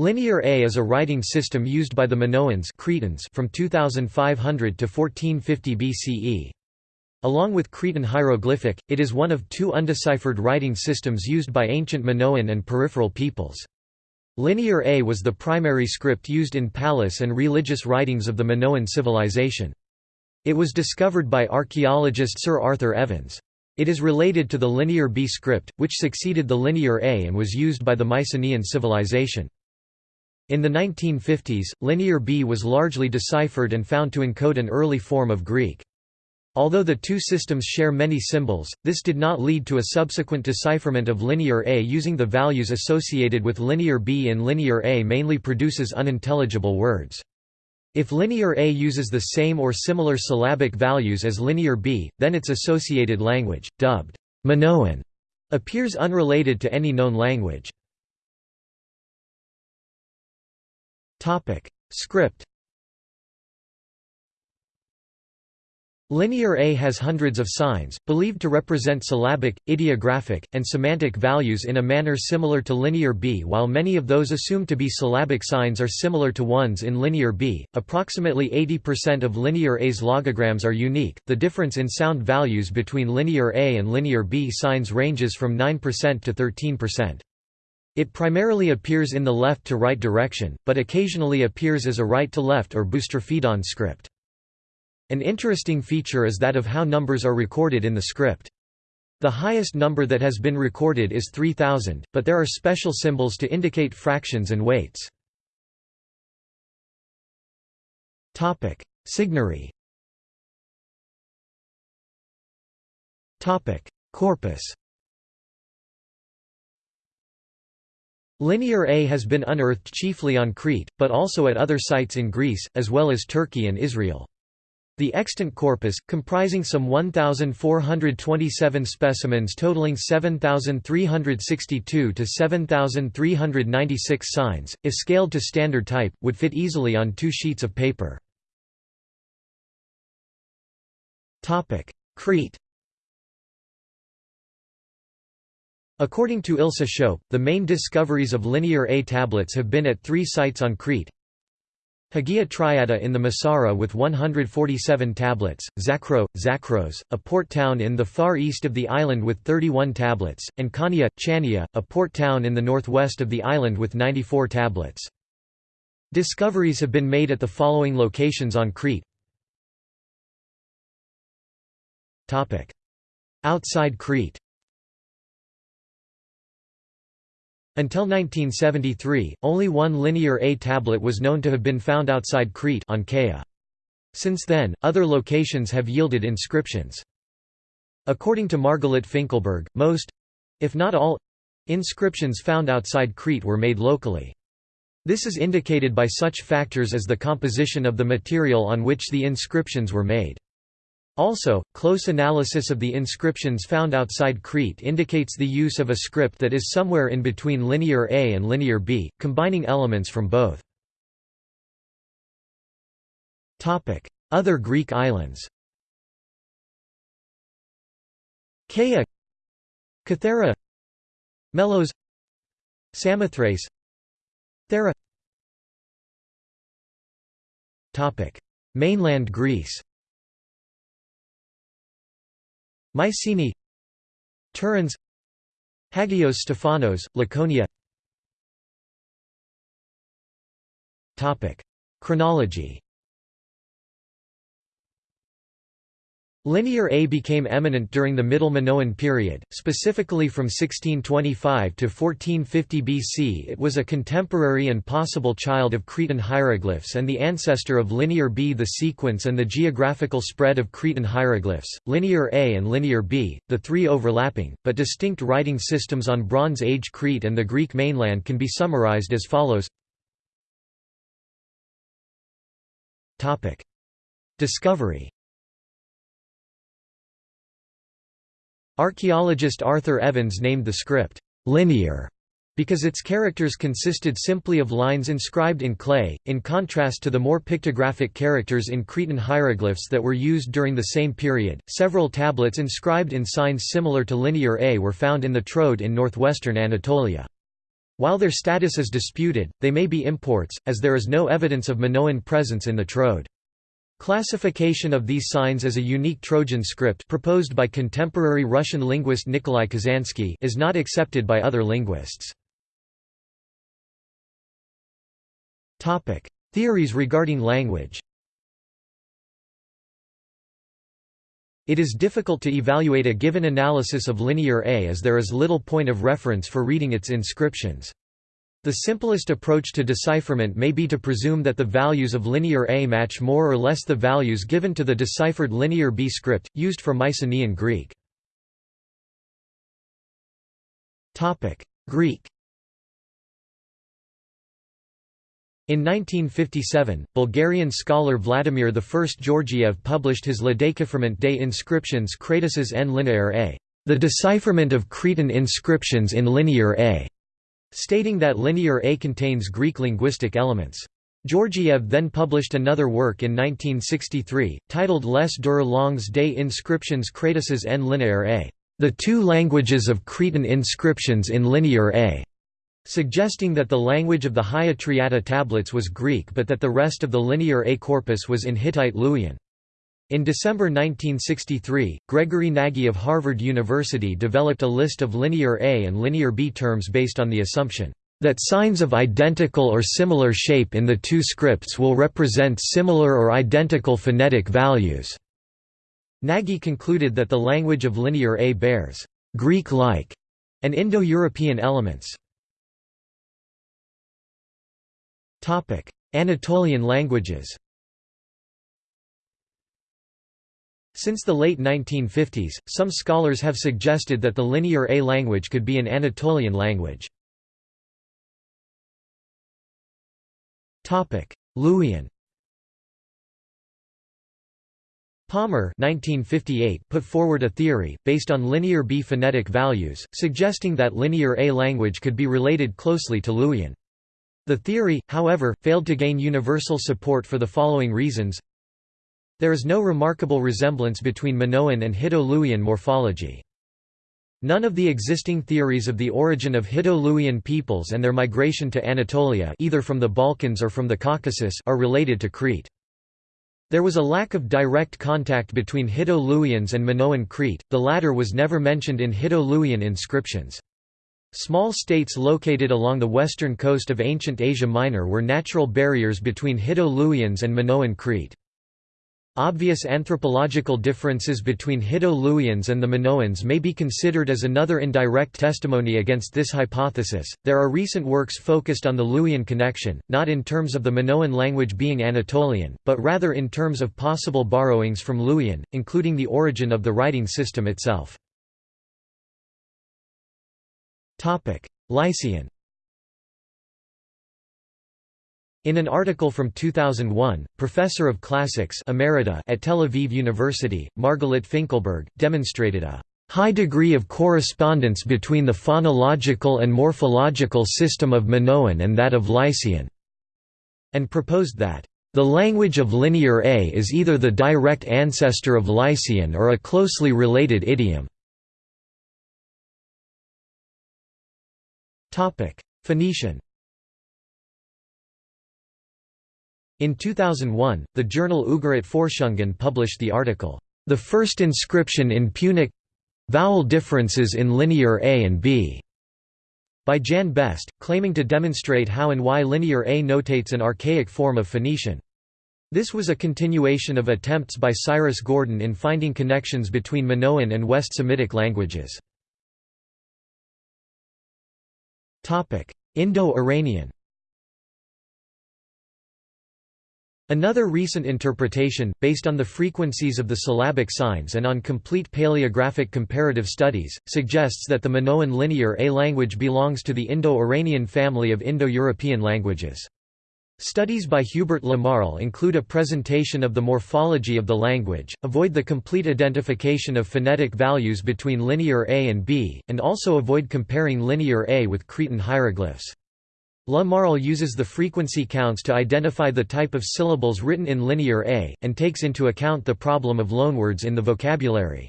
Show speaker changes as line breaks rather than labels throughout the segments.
Linear A is a writing system used by the Minoans Cretans from 2500 to 1450 BCE. Along with Cretan hieroglyphic, it is one of two undeciphered writing systems used by ancient Minoan and peripheral peoples. Linear A was the primary script used in palace and religious writings of the Minoan civilization. It was discovered by archaeologist Sir Arthur Evans. It is related to the Linear B script, which succeeded the Linear A and was used by the Mycenaean civilization. In the 1950s, Linear B was largely deciphered and found to encode an early form of Greek. Although the two systems share many symbols, this did not lead to a subsequent decipherment of Linear A using the values associated with Linear B and Linear A mainly produces unintelligible words. If Linear A uses the same or similar syllabic values as Linear B, then its associated language, dubbed Minoan, appears unrelated to any known language. Topic: Script. Linear A has hundreds of signs, believed to represent syllabic, ideographic, and semantic values in a manner similar to Linear B. While many of those assumed to be syllabic signs are similar to ones in Linear B, approximately 80% of Linear A's logograms are unique. The difference in sound values between Linear A and Linear B signs ranges from 9% to 13%. It primarily appears in the left-to-right direction, but occasionally appears as a right-to-left or boustrophedon script. An interesting feature is that of how numbers are recorded in the script. The highest number that has been recorded is 3000, but there are special symbols to indicate fractions and weights. Topic Signary Corpus Linear A has been unearthed chiefly on Crete, but also at other sites in Greece, as well as Turkey and Israel. The extant corpus, comprising some 1,427 specimens totaling 7,362 to 7,396 signs, if scaled to standard type, would fit easily on two sheets of paper. Crete According to Ilse Schoep, the main discoveries of Linear A tablets have been at three sites on Crete. Hagia Triada in the Mesara with 147 tablets, Zakro, Zakros, a port town in the far east of the island with 31 tablets, and Chania, Chania, a port town in the northwest of the island with 94 tablets. Discoveries have been made at the following locations on Crete Outside Crete Until 1973, only one Linear A tablet was known to have been found outside Crete on Kea. Since then, other locations have yielded inscriptions. According to Margalit Finkelberg, most—if not all—inscriptions found outside Crete were made locally. This is indicated by such factors as the composition of the material on which the inscriptions were made. Also, close analysis of the inscriptions found outside Crete indicates the use of a script that is somewhere in between Linear A and Linear B, combining elements from both. Other Greek islands Kea Kythera Melos Samothrace Thera. Mainland Greece Mycenae Tiryns Hagios Stephanos, Laconia. Chronology Linear A became eminent during the Middle Minoan period, specifically from 1625 to 1450 BC. It was a contemporary and possible child of Cretan hieroglyphs and the ancestor of Linear B. The sequence and the geographical spread of Cretan hieroglyphs, Linear A and Linear B, the three overlapping, but distinct writing systems on Bronze Age Crete and the Greek mainland can be summarized as follows Discovery Archaeologist Arthur Evans named the script, "'linear' because its characters consisted simply of lines inscribed in clay, in contrast to the more pictographic characters in Cretan hieroglyphs that were used during the same period. Several tablets inscribed in signs similar to Linear A were found in the Troad in northwestern Anatolia. While their status is disputed, they may be imports, as there is no evidence of Minoan presence in the Troad. Classification of these signs as a unique Trojan script proposed by contemporary Russian linguist Nikolai Kazansky is not accepted by other linguists. Theories regarding language It is difficult to evaluate a given analysis of Linear A as there is little point of reference for reading its inscriptions. The simplest approach to decipherment may be to presume that the values of Linear A match more or less the values given to the deciphered Linear B script, used for Mycenaean Greek. Greek In 1957, Bulgarian scholar Vladimir I Georgiev published his Ledecifrement des inscriptions crétoises en linéaire A, the decipherment of Cretan inscriptions in Linear A, stating that Linear A contains Greek linguistic elements. Georgiev then published another work in 1963, titled Les deux langues des inscriptions crétoises en linéaire A, the two languages of Cretan inscriptions in Linear A suggesting that the language of the Hagia Triada tablets was Greek but that the rest of the linear A corpus was in Hittite Luwian. In December 1963, Gregory Nagy of Harvard University developed a list of linear A and linear B terms based on the assumption that signs of identical or similar shape in the two scripts will represent similar or identical phonetic values. Nagy concluded that the language of linear A bears Greek-like and Indo-European elements. Anatolian languages Since the late 1950s, some scholars have suggested that the Linear A language could be an Anatolian language. Luwian Palmer 1958 put forward a theory, based on linear B phonetic values, suggesting that Linear A language could be related closely to Luwian. The theory, however, failed to gain universal support for the following reasons. There is no remarkable resemblance between Minoan and Hitto-Luwian morphology. None of the existing theories of the origin of Hitto-Luwian peoples and their migration to Anatolia either from the Balkans or from the Caucasus are related to Crete. There was a lack of direct contact between Hitto-Luwians and Minoan Crete, the latter was never mentioned in Hitto-Luwian inscriptions. Small states located along the western coast of ancient Asia Minor were natural barriers between Hitto-Luwians and Minoan Crete. Obvious anthropological differences between Hitto-Luwians and the Minoans may be considered as another indirect testimony against this hypothesis. There are recent works focused on the Luwian connection, not in terms of the Minoan language being Anatolian, but rather in terms of possible borrowings from Luwian, including the origin of the writing system itself. Lycian In an article from 2001, Professor of Classics Emerita at Tel Aviv University, Margalit Finkelberg, demonstrated a high degree of correspondence between the phonological and morphological system of Minoan and that of Lycian, and proposed that the language of Linear A is either the direct ancestor of Lycian or a closely related idiom. Phoenician In 2001, the journal Ugarit Forschungen published the article, "'The First Inscription in Punic Vowel Differences in Linear A and B' by Jan Best, claiming to demonstrate how and why Linear A notates an archaic form of Phoenician. This was a continuation of attempts by Cyrus Gordon in finding connections between Minoan and West Semitic languages. Indo-Iranian Another recent interpretation, based on the frequencies of the syllabic signs and on complete paleographic comparative studies, suggests that the Minoan Linear A language belongs to the Indo-Iranian family of Indo-European languages. Studies by Hubert La Marle include a presentation of the morphology of the language, avoid the complete identification of phonetic values between Linear A and B, and also avoid comparing Linear A with Cretan hieroglyphs. La Marle uses the frequency counts to identify the type of syllables written in Linear A, and takes into account the problem of loanwords in the vocabulary.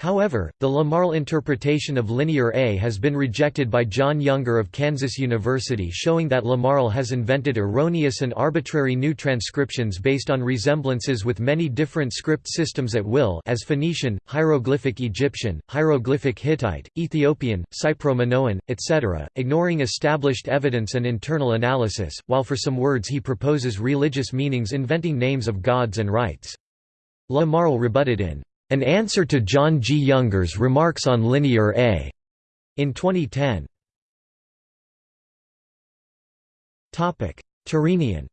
However, the La Marle interpretation of linear A has been rejected by John Younger of Kansas University showing that La Marle has invented erroneous and arbitrary new transcriptions based on resemblances with many different script systems at will as Phoenician, hieroglyphic Egyptian, hieroglyphic Hittite, Ethiopian, Cypro-Minoan, etc., ignoring established evidence and internal analysis, while for some words he proposes religious meanings inventing names of gods and rites. La Marle rebutted in an answer to John G. Younger's remarks on linear A in 2010. Tyrrhenian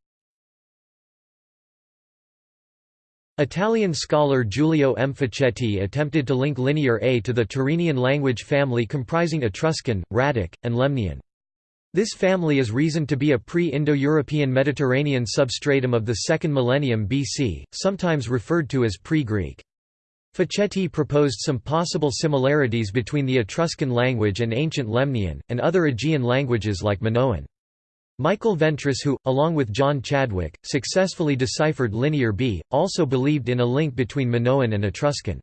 Italian scholar Giulio M. Facchetti attempted to link Linear A to the Tyrrhenian language family comprising Etruscan, Rhaetic, and Lemnian. This family is reasoned to be a pre-Indo-European Mediterranean substratum of the 2nd millennium BC, sometimes referred to as pre-Greek. Facchetti proposed some possible similarities between the Etruscan language and ancient Lemnian, and other Aegean languages like Minoan. Michael Ventris who, along with John Chadwick, successfully deciphered Linear B, also believed in a link between Minoan and Etruscan.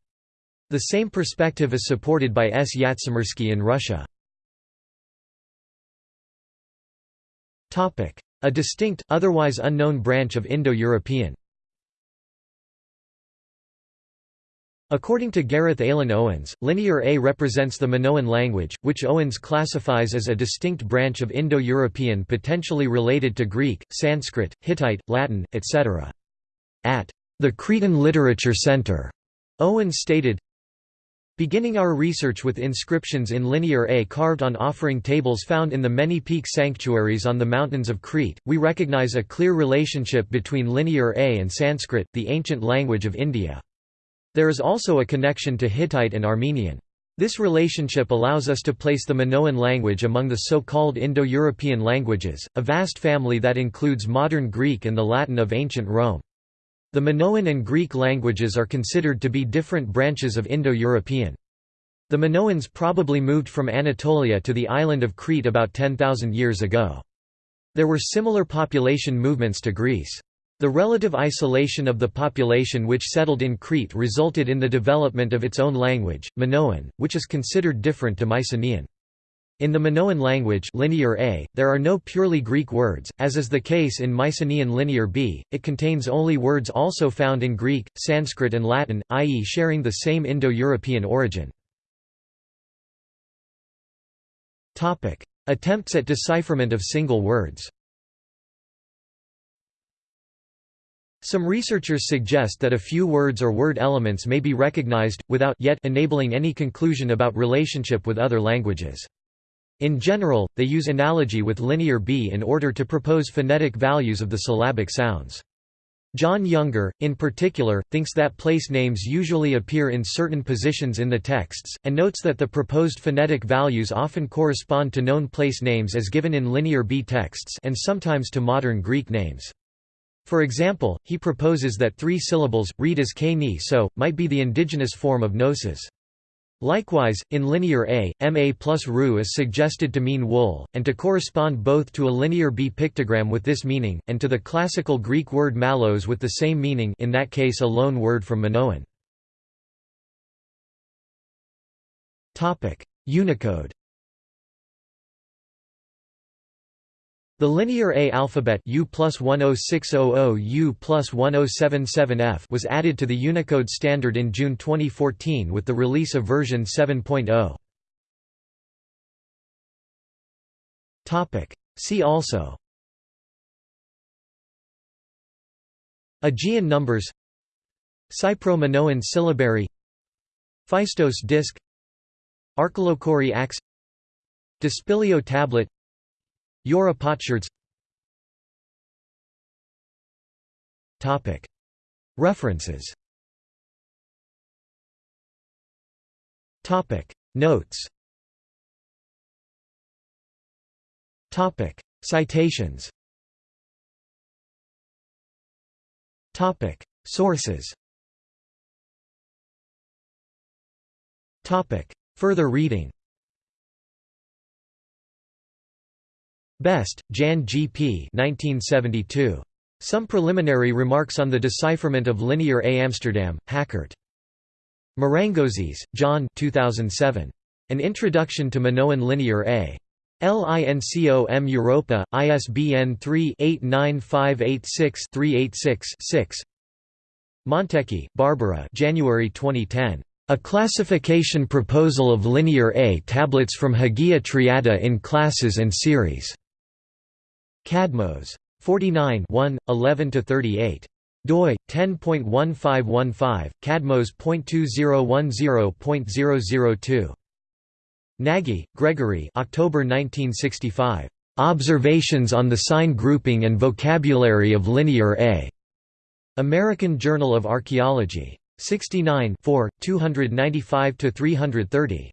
The same perspective is supported by S. Yatsimirsky in Russia. A distinct, otherwise unknown branch of Indo-European According to Gareth Alan Owens, Linear A represents the Minoan language, which Owens classifies as a distinct branch of Indo-European potentially related to Greek, Sanskrit, Hittite, Latin, etc. At the Cretan Literature Center, Owens stated, Beginning our research with inscriptions in Linear A carved on offering tables found in the many peak sanctuaries on the mountains of Crete, we recognize a clear relationship between Linear A and Sanskrit, the ancient language of India. There is also a connection to Hittite and Armenian. This relationship allows us to place the Minoan language among the so-called Indo-European languages, a vast family that includes modern Greek and the Latin of ancient Rome. The Minoan and Greek languages are considered to be different branches of Indo-European. The Minoans probably moved from Anatolia to the island of Crete about 10,000 years ago. There were similar population movements to Greece. The relative isolation of the population which settled in Crete resulted in the development of its own language, Minoan, which is considered different to Mycenaean. In the Minoan language linear A, there are no purely Greek words, as is the case in Mycenaean linear B, it contains only words also found in Greek, Sanskrit and Latin, i.e. sharing the same Indo-European origin. Attempts at decipherment of single words Some researchers suggest that a few words or word elements may be recognized, without yet enabling any conclusion about relationship with other languages. In general, they use analogy with Linear B in order to propose phonetic values of the syllabic sounds. John Younger, in particular, thinks that place names usually appear in certain positions in the texts, and notes that the proposed phonetic values often correspond to known place names as given in Linear B texts and sometimes to modern Greek names. For example, he proposes that three syllables, read as k ni so, might be the indigenous form of Knossos. Likewise, in linear A, ma plus ru is suggested to mean wool, and to correspond both to a linear B pictogram with this meaning, and to the classical Greek word malos with the same meaning in that case a loan word from Minoan. Unicode The linear A alphabet U plus 10600 U plus 1077F was added to the Unicode standard in June 2014 with the release of version 7.0. See also. Aegean numbers. Cypro-Minoan syllabary. Phaistos disk. Arkalochori axe Dispilio tablet Jura Potsherds References. Notes. Citations. Sources. Further reading Best, Jan G. P. 1972. Some Preliminary Remarks on the Decipherment of Linear A. Amsterdam, Hakkert. Marangozis, John 2007. An Introduction to Minoan Linear A. LINCOM Europa, ISBN 3-89586-386-6 Montecchi, Barbara January 2010. A Classification Proposal of Linear A Tablets from Hagia Triada in Classes and Series. Kadmos. 49 11–38 doi 10.1515 kadmos.2010.002 Nagy, Gregory October 1965 Observations on the sign grouping and vocabulary of linear A. American Journal of Archaeology. 69 295 330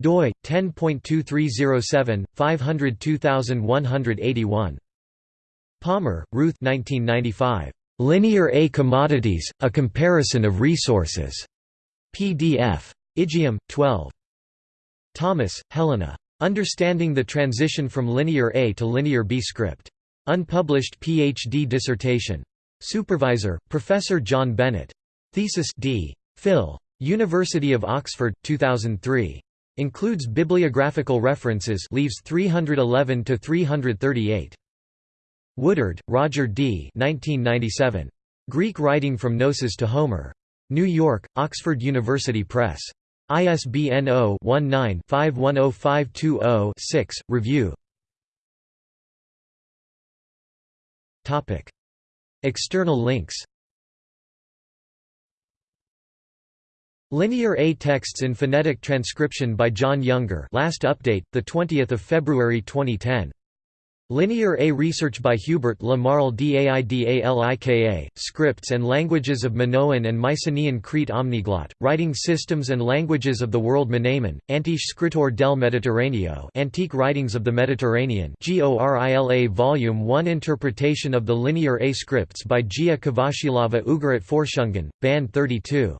doi 10.2307 502181 Palmer, Ruth 1995 Linear A Commodities, A Comparison of Resources. PDF. Aegaeum, 12. Thomas, Helena. Understanding the Transition from Linear A to Linear B Script. Unpublished PhD dissertation. Supervisor, Professor John Bennett. Thesis D. Phil. University of Oxford, 2003. Includes bibliographical references leaves 311 to 338. Woodard, Roger D. 1997. Greek Writing from Knossos to Homer. New York, Oxford University Press. ISBN 0-19-510520-6. Review External links Linear A texts in phonetic transcription by John Younger last update, 20 February 2010 Linear A research by Hubert La Marle Daidalika, Scripts and Languages of Minoan and Mycenaean Crete Omniglot, Writing Systems and Languages of the World Mnamon, Antiche Scritor del Mediterraneo Antique Writings of the Mediterranean GORILA Volume 1 Interpretation of the Linear A Scripts by Gia Kvashilava Ugarit Forschungen, Band 32